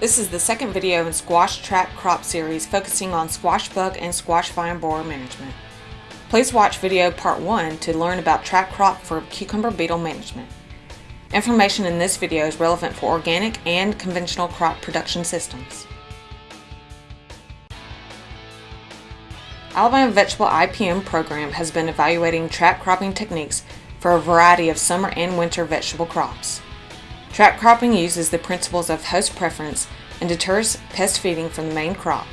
This is the second video in Squash Trap Crop series focusing on squash bug and squash vine borer management. Please watch video part 1 to learn about trap crop for cucumber beetle management. Information in this video is relevant for organic and conventional crop production systems. Alabama Vegetable IPM program has been evaluating trap cropping techniques for a variety of summer and winter vegetable crops. Trap cropping uses the principles of host preference and deters pest feeding from the main crop.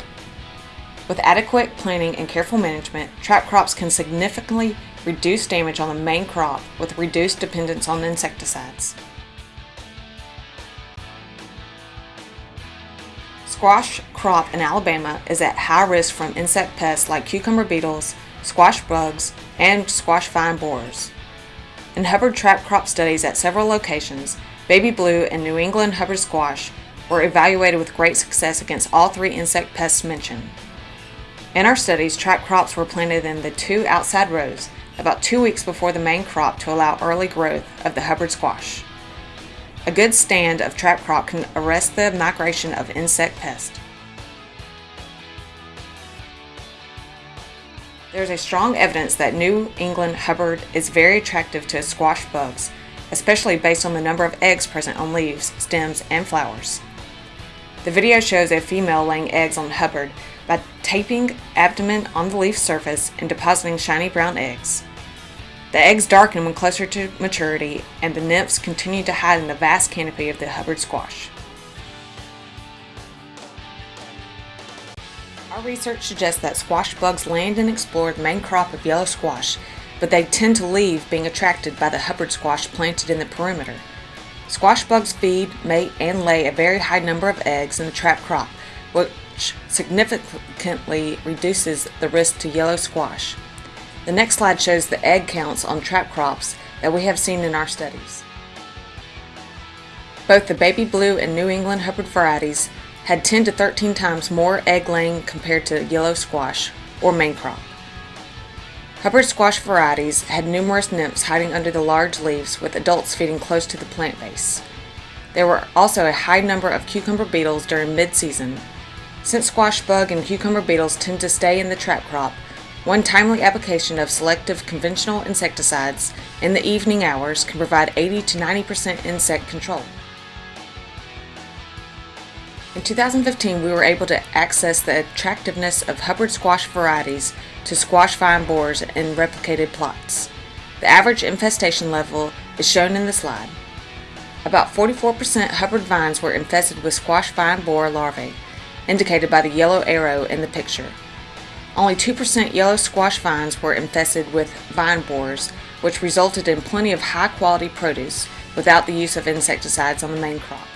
With adequate planning and careful management, trap crops can significantly reduce damage on the main crop with reduced dependence on insecticides. Squash crop in Alabama is at high risk from insect pests like cucumber beetles, squash bugs, and squash vine borers. In Hubbard trap crop studies at several locations, baby blue and New England Hubbard squash were evaluated with great success against all three insect pests mentioned. In our studies, trap crops were planted in the two outside rows about two weeks before the main crop to allow early growth of the Hubbard squash. A good stand of trap crop can arrest the migration of insect pests. There is a strong evidence that New England Hubbard is very attractive to squash bugs, especially based on the number of eggs present on leaves, stems, and flowers. The video shows a female laying eggs on Hubbard by taping abdomen on the leaf surface and depositing shiny brown eggs. The eggs darken when closer to maturity, and the nymphs continue to hide in the vast canopy of the Hubbard squash. Our research suggests that squash bugs land and explore the main crop of yellow squash, but they tend to leave being attracted by the Hubbard squash planted in the perimeter. Squash bugs feed, mate, and lay a very high number of eggs in the trap crop, which significantly reduces the risk to yellow squash. The next slide shows the egg counts on trap crops that we have seen in our studies. Both the baby blue and New England Hubbard varieties had 10 to 13 times more egg laying compared to yellow squash, or main crop. Hubbard squash varieties had numerous nymphs hiding under the large leaves with adults feeding close to the plant base. There were also a high number of cucumber beetles during mid-season. Since squash bug and cucumber beetles tend to stay in the trap crop, one timely application of selective conventional insecticides in the evening hours can provide 80 to 90% insect control. In 2015, we were able to access the attractiveness of Hubbard squash varieties to squash vine borers in replicated plots. The average infestation level is shown in the slide. About 44% Hubbard vines were infested with squash vine borer larvae, indicated by the yellow arrow in the picture. Only 2% yellow squash vines were infested with vine borers, which resulted in plenty of high quality produce without the use of insecticides on the main crop.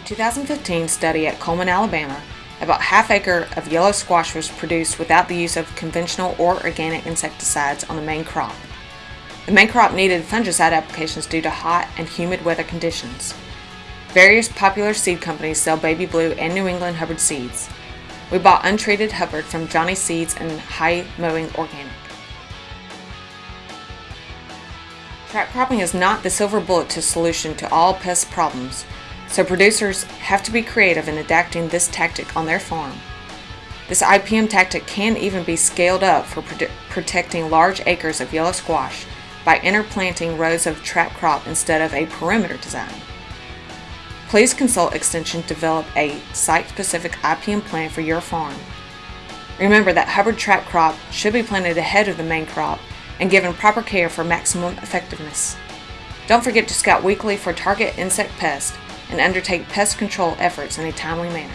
In 2015 study at Cullman, Alabama, about half acre of yellow squash was produced without the use of conventional or organic insecticides on the main crop. The main crop needed fungicide applications due to hot and humid weather conditions. Various popular seed companies sell Baby Blue and New England Hubbard seeds. We bought untreated Hubbard from Johnny Seeds and High Mowing Organic. Trap cropping is not the silver bullet to solution to all pest problems, so producers have to be creative in adapting this tactic on their farm. This IPM tactic can even be scaled up for prote protecting large acres of yellow squash by interplanting rows of trap crop instead of a perimeter design. Please consult Extension to develop a site-specific IPM plan for your farm. Remember that Hubbard trap crop should be planted ahead of the main crop and given proper care for maximum effectiveness. Don't forget to scout weekly for target insect pests and undertake pest control efforts in a timely manner.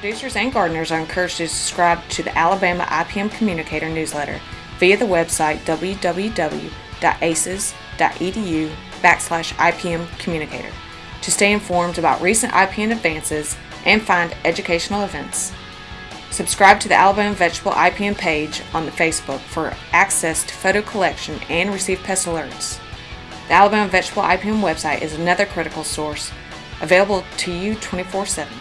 Producers and gardeners are encouraged to subscribe to the Alabama IPM Communicator newsletter via the website www.aces.edu backslash IPM Communicator to stay informed about recent IPM advances and find educational events. Subscribe to the Alabama Vegetable IPM page on the Facebook for access to photo collection and receive pest alerts. The Alabama Vegetable IPM website is another critical source available to you 24 7.